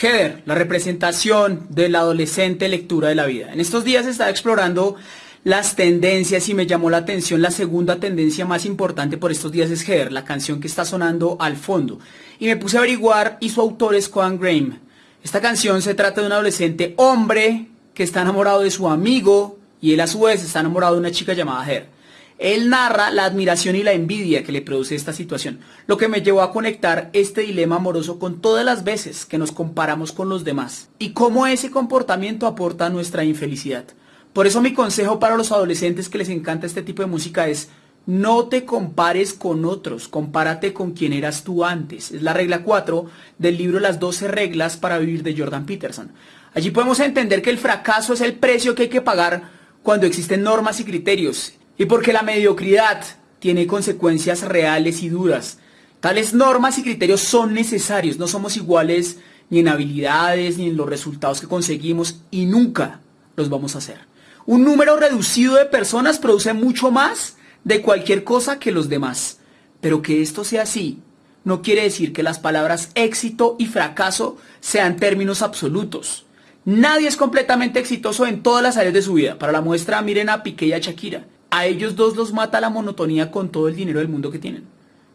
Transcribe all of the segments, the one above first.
Heather, la representación de la adolescente lectura de la vida. En estos días estaba explorando las tendencias y me llamó la atención la segunda tendencia más importante por estos días es Heather, la canción que está sonando al fondo. Y me puse a averiguar y su autor es Coan Graham. Esta canción se trata de un adolescente hombre que está enamorado de su amigo y él a su vez está enamorado de una chica llamada Heather. Él narra la admiración y la envidia que le produce esta situación, lo que me llevó a conectar este dilema amoroso con todas las veces que nos comparamos con los demás y cómo ese comportamiento aporta nuestra infelicidad. Por eso mi consejo para los adolescentes que les encanta este tipo de música es no te compares con otros, compárate con quien eras tú antes. Es la regla 4 del libro Las 12 reglas para vivir de Jordan Peterson. Allí podemos entender que el fracaso es el precio que hay que pagar cuando existen normas y criterios y porque la mediocridad tiene consecuencias reales y duras. Tales normas y criterios son necesarios, no somos iguales ni en habilidades ni en los resultados que conseguimos y nunca los vamos a hacer. Un número reducido de personas produce mucho más de cualquier cosa que los demás. Pero que esto sea así no quiere decir que las palabras éxito y fracaso sean términos absolutos. Nadie es completamente exitoso en todas las áreas de su vida. Para la muestra, miren a Piqué y a Shakira a ellos dos los mata la monotonía con todo el dinero del mundo que tienen.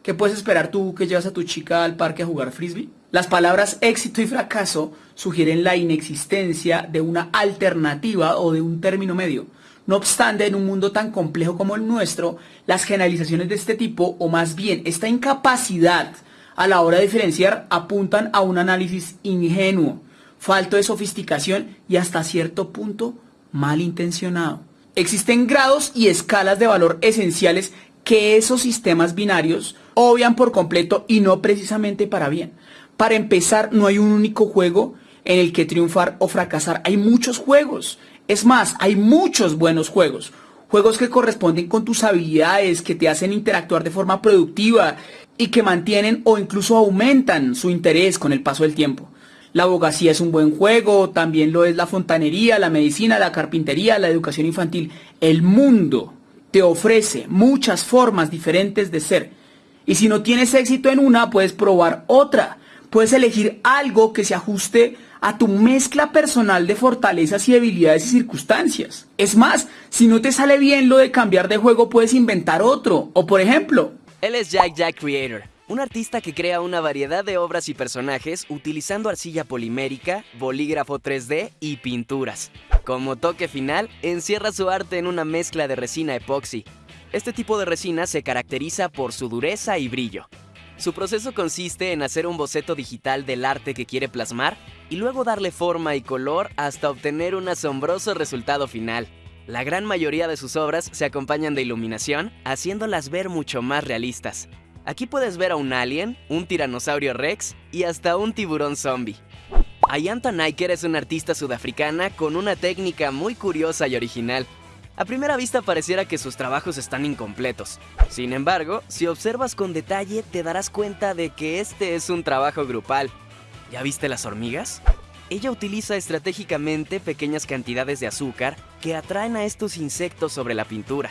¿Qué puedes esperar tú que llevas a tu chica al parque a jugar frisbee? Las palabras éxito y fracaso sugieren la inexistencia de una alternativa o de un término medio. No obstante, en un mundo tan complejo como el nuestro, las generalizaciones de este tipo, o más bien esta incapacidad a la hora de diferenciar, apuntan a un análisis ingenuo, falto de sofisticación y hasta cierto punto malintencionado. Existen grados y escalas de valor esenciales que esos sistemas binarios obvian por completo y no precisamente para bien. Para empezar, no hay un único juego en el que triunfar o fracasar. Hay muchos juegos. Es más, hay muchos buenos juegos. Juegos que corresponden con tus habilidades, que te hacen interactuar de forma productiva y que mantienen o incluso aumentan su interés con el paso del tiempo. La abogacía es un buen juego, también lo es la fontanería, la medicina, la carpintería, la educación infantil. El mundo te ofrece muchas formas diferentes de ser. Y si no tienes éxito en una, puedes probar otra. Puedes elegir algo que se ajuste a tu mezcla personal de fortalezas y debilidades y circunstancias. Es más, si no te sale bien lo de cambiar de juego, puedes inventar otro. O por ejemplo... Él es Jack Jack Creator un artista que crea una variedad de obras y personajes utilizando arcilla polimérica, bolígrafo 3D y pinturas. Como toque final, encierra su arte en una mezcla de resina epoxi. Este tipo de resina se caracteriza por su dureza y brillo. Su proceso consiste en hacer un boceto digital del arte que quiere plasmar y luego darle forma y color hasta obtener un asombroso resultado final. La gran mayoría de sus obras se acompañan de iluminación, haciéndolas ver mucho más realistas. Aquí puedes ver a un alien, un tiranosaurio rex y hasta un tiburón zombie. Ayanta Niker es una artista sudafricana con una técnica muy curiosa y original. A primera vista pareciera que sus trabajos están incompletos. Sin embargo, si observas con detalle te darás cuenta de que este es un trabajo grupal. ¿Ya viste las hormigas? Ella utiliza estratégicamente pequeñas cantidades de azúcar que atraen a estos insectos sobre la pintura.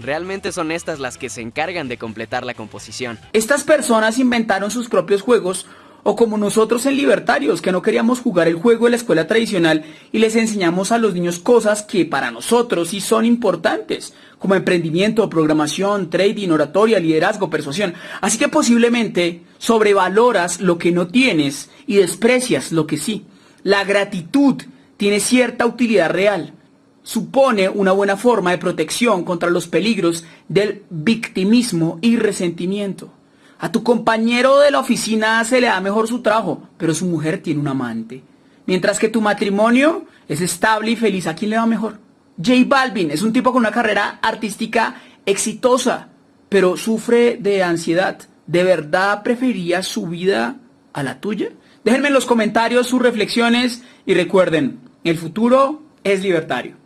Realmente son estas las que se encargan de completar la composición. Estas personas inventaron sus propios juegos o como nosotros en Libertarios, que no queríamos jugar el juego de la escuela tradicional y les enseñamos a los niños cosas que para nosotros sí son importantes, como emprendimiento, programación, trading, oratoria, liderazgo, persuasión. Así que posiblemente sobrevaloras lo que no tienes y desprecias lo que sí. La gratitud tiene cierta utilidad real, supone una buena forma de protección contra los peligros del victimismo y resentimiento. A tu compañero de la oficina se le da mejor su trabajo, pero su mujer tiene un amante. Mientras que tu matrimonio es estable y feliz, ¿a quién le va mejor? J Balvin es un tipo con una carrera artística exitosa, pero sufre de ansiedad. ¿De verdad preferiría su vida a la tuya? Déjenme en los comentarios sus reflexiones y recuerden, el futuro es libertario.